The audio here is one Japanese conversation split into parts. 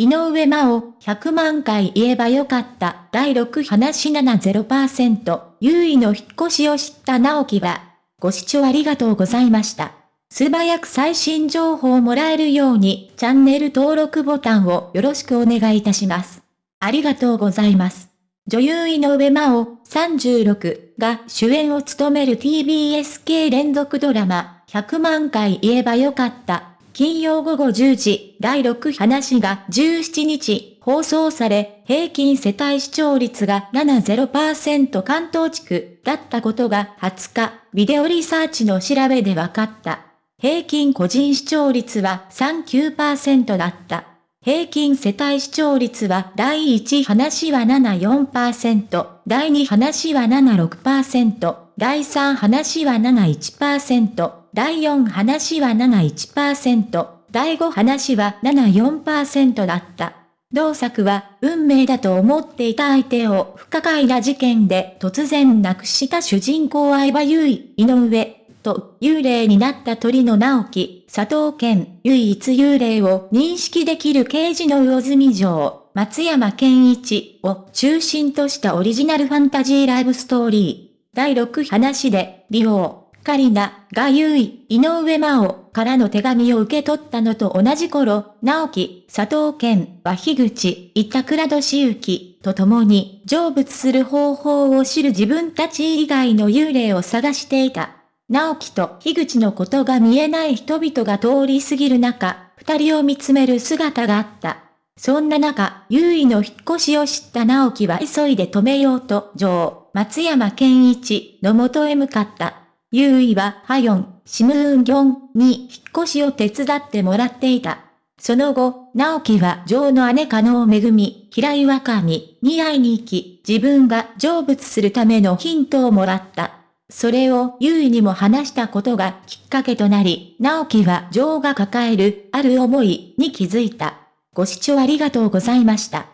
井上真央、100万回言えばよかった。第6話70%、優位の引っ越しを知った直樹は、ご視聴ありがとうございました。素早く最新情報をもらえるように、チャンネル登録ボタンをよろしくお願いいたします。ありがとうございます。女優井上真央36が主演を務める TBS 系連続ドラマ100万回言えばよかった金曜午後10時、第6話が17日放送され、平均世帯視聴率が70%関東地区だったことが20日、ビデオリサーチの調べで分かった。平均個人視聴率は39%だった。平均世帯視聴率は第1話は74%、第2話は76%、第3話は71%、第4話は71%、第5話は74%だった。同作は運命だと思っていた相手を不可解な事件で突然亡くした主人公相葉優衣、井上、と幽霊になった鳥の直樹、佐藤健、唯一幽霊を認識できる刑事の魚住城、松山健一を中心としたオリジナルファンタジーライブストーリー。第6話で、美容、カリナが優位、井上真央からの手紙を受け取ったのと同じ頃、直樹、佐藤健は樋口、板倉俊之と共に成仏する方法を知る自分たち以外の幽霊を探していた。直樹と樋口のことが見えない人々が通り過ぎる中、二人を見つめる姿があった。そんな中、優位の引っ越しを知った直樹は急いで止めようと、女王、松山健一の元へ向かった。優位はハヨン、シムーンギョンに引っ越しを手伝ってもらっていた。その後、直樹はジョーの姉加納めぐみ、平井若美に会いに行き、自分が成仏するためのヒントをもらった。それを優位にも話したことがきっかけとなり、直樹はジョーが抱えるある思いに気づいた。ご視聴ありがとうございました。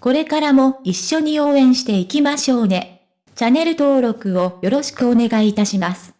これからも一緒に応援していきましょうね。チャンネル登録をよろしくお願いいたします。